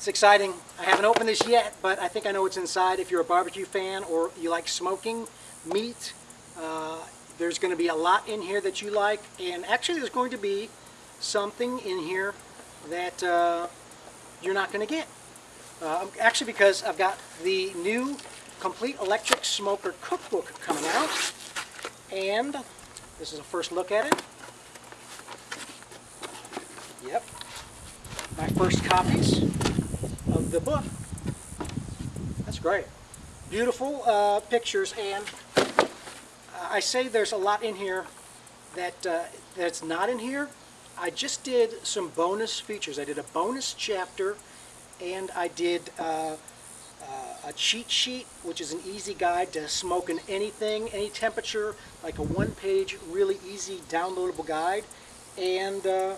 It's exciting. I haven't opened this yet, but I think I know what's inside. If you're a barbecue fan or you like smoking meat, uh, there's going to be a lot in here that you like. And actually, there's going to be something in here that uh, you're not going to get. Uh, actually, because I've got the new Complete Electric Smoker Cookbook coming out. And this is a first look at it. Yep. My first copies the book. That's great. Beautiful uh, pictures and uh, I say there's a lot in here that uh, that's not in here. I just did some bonus features. I did a bonus chapter and I did uh, uh, a cheat sheet, which is an easy guide to smoking anything, any temperature, like a one-page, really easy downloadable guide. And uh,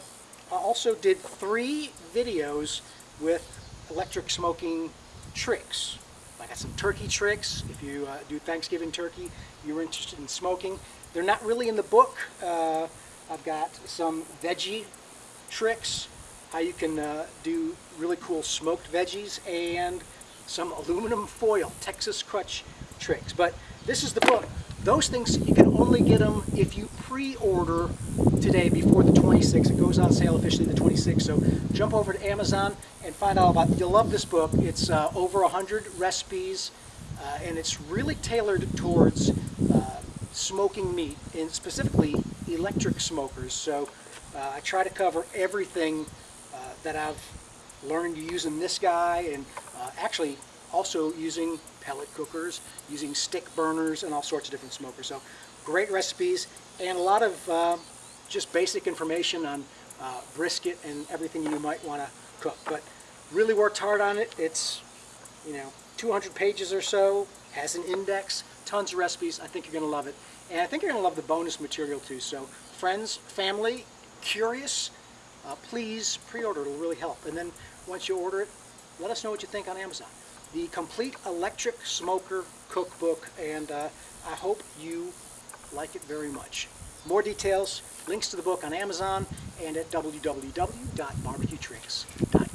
I also did three videos with electric smoking tricks. I got some turkey tricks. If you uh, do Thanksgiving turkey, you're interested in smoking. They're not really in the book. Uh, I've got some veggie tricks, how you can uh, do really cool smoked veggies, and some aluminum foil Texas crutch tricks. But this is the book. Those things, you can only get them if you pre-order today before the 26th. It goes on sale officially the 26th. So jump over to Amazon and find out about. You'll love this book. It's uh, over 100 recipes uh, and it's really tailored towards uh, smoking meat and specifically electric smokers. So uh, I try to cover everything uh, that I've learned using this guy and uh, actually also using pellet cookers, using stick burners, and all sorts of different smokers. So great recipes and a lot of uh, just basic information on uh, brisket and everything you might want to cook. But really worked hard on it. It's, you know, 200 pages or so, has an index, tons of recipes. I think you're going to love it. And I think you're going to love the bonus material too. So friends, family, curious, uh, please pre-order. It'll really help. And then once you order it, let us know what you think on Amazon the Complete Electric Smoker Cookbook, and uh, I hope you like it very much. More details, links to the book on Amazon and at www.bbqtricks.com.